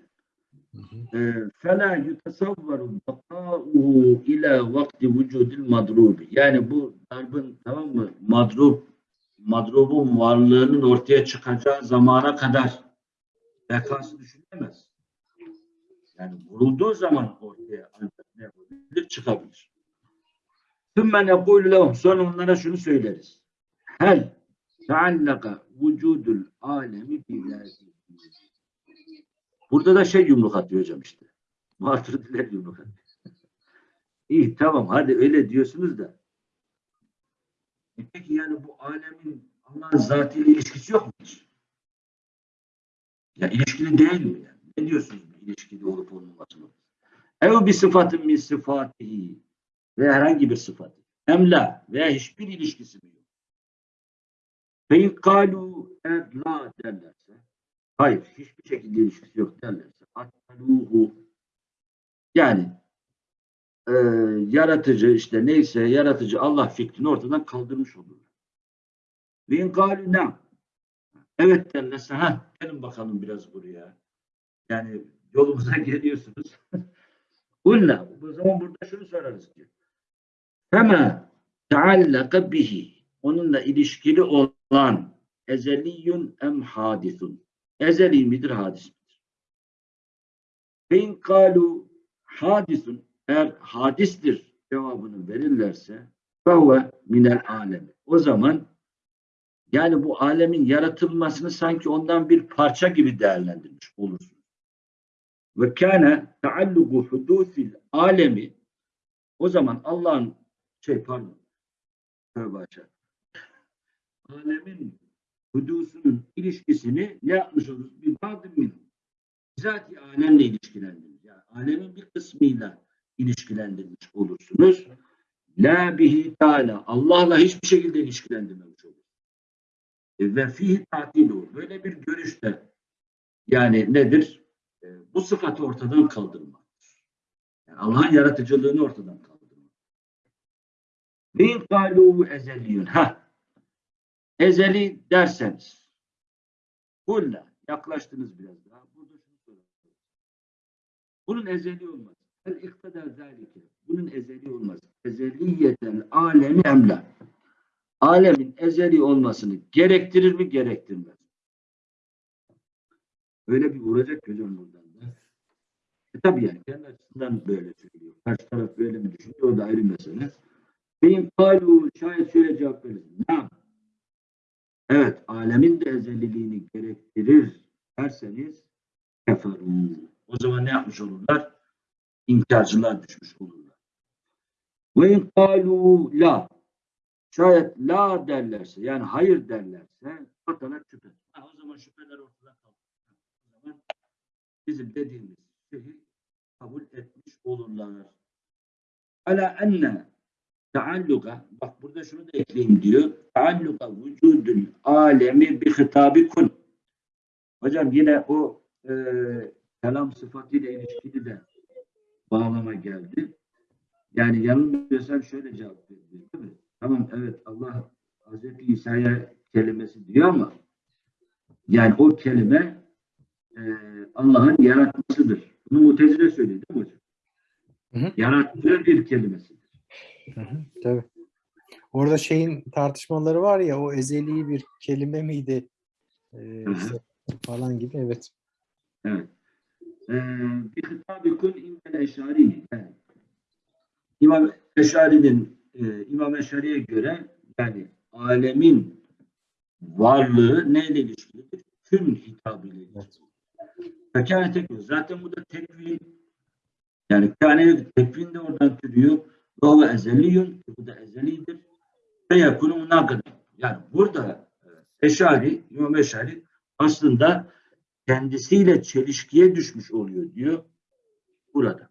E, fela yutasavvaru baka'uhu ila vakti vücudil madrubi. Yani bu darbın tamam mı? Madrup madrubun varlığının ortaya çıkacağı zamana kadar bekası düşünülemez. Yani vurulduğu zaman ortaya ancak ne yapabilir? Çıkabilir. Sümme nekûlü lehum. Sonra onlara şunu söyleriz. Hel teallaka vücudul alemi bilâzi. Burada da şey yumruk atıyor hocam işte. Maturidiler yumruk atıyor. İyi tamam hadi öyle diyorsunuz da e Peki yani bu alemin Allah'ın zatıyla ilişkisi yok mu? Ya ilişkili değil mi? Yani? Ne diyorsunuz bu ilişkili olup olmamasına? Ev bir sıfatın min sıfatihi ve herhangi bir sıfat. Emla veya hiçbir ilişkisi mi yok? Fe in kalu eğer la derlerse hayır hiçbir şekilde ilişkisi yok derlerse ataluhu yani e, yaratıcı işte neyse yaratıcı Allah fikrini ortadan kaldırmış olurlar. Ve in kalu ne? Evet derlerse ha gelin bakalım biraz buraya. Yani yolumuza *laughs* geliyorsunuz. Kulna. O zaman burada şunu sorarız ki. Fema teallaka bihi. Onunla ilişkili olan ezeliyun em hadisun. Ezeli midir, hadis midir? Ve in kalu hadisun. Eğer hadistir cevabını verirlerse fehuve minel alemi. O zaman yani bu alemin yaratılmasını sanki ondan bir parça gibi değerlendirmiş olursunuz. Ve kâne teallugu hudûsil alemi o zaman Allah'ın şey pardon tövbe açar. Alemin hudusunun ilişkisini ne yapmış oluruz? Bir badım min. Bizatihi alemle ilişkilendirmiş. Yani alemin bir kısmıyla ilişkilendirmiş olursunuz. La bihi teala. Allah'la hiçbir şekilde ilişkilendirmemiş olur. E, Ve fihi tatilu. Böyle bir görüşte yani nedir? E, bu sıfatı ortadan kaldırmak. Yani Allah'ın yaratıcılığını ortadan kaldırmak. Ve in kâlû ezeliyun. Ha. Ezeli derseniz. Kulla. Yaklaştınız biraz daha. Burada şunu soralım. Bunun ezeli olmaz. El iktidar zâlike. Bunun ezeli olmaz. Ezeliyeten alemi emla. Alemin ezeli olmasını gerektirir mi gerektirmez. Öyle bir vuracak hocam buradan da. E tabii yani kendi açısından böyle söylüyor. Karşı taraf böyle mi düşünüyor? O da ayrı mesele. Benim kalu şayet şöyle cevap verirsin. Ne? Evet, alemin de ezeliliğini gerektirir derseniz keferu. O zaman ne yapmış olurlar? İnkarcılar düşmüş olurlar. Ve in kalu la şayet la derlerse yani hayır derlerse ortadan şüphe. Ha, o zaman şüpheler ortadan kalır. O zaman bizim dediğimiz şeyi kabul etmiş olurlar. Ala enne taalluka bak burada şunu da ekleyeyim diyor. Taalluka vücudul alemi bi hitabi kun. Hocam yine o e, kelam sıfatıyla ilişkili de bağlama geldi. Yani yanılmıyorsam şöyle cevap veriyor değil mi? Tamam evet Allah Hazreti İsa'ya kelimesi diyor ama yani o kelime e, Allah'ın yaratmasıdır. Bunu mutezile söylüyor değil mi hocam? Hı hı. Yarattığı bir kelimesidir. Hı hı, tabii. Orada şeyin tartışmaları var ya o ezeli bir kelime miydi Ee, hı. falan gibi evet. Evet. Ee, bir hitabı kun indel eşari. Yani, İmam Eşari'nin e, İmam Eşari'ye göre yani alemin varlığı neyle ilişkilidir? Kün hitabıyla ilişkilidir. Fekâne tekvin. Zaten bu da tekvin yani kâne tekvin de oradan türüyor. Ve o ezeliyun. Bu da ezelidir. Ve yakunu münakıda. Yani burada e, Eşari, İmam Eşari aslında kendisiyle çelişkiye düşmüş oluyor diyor burada.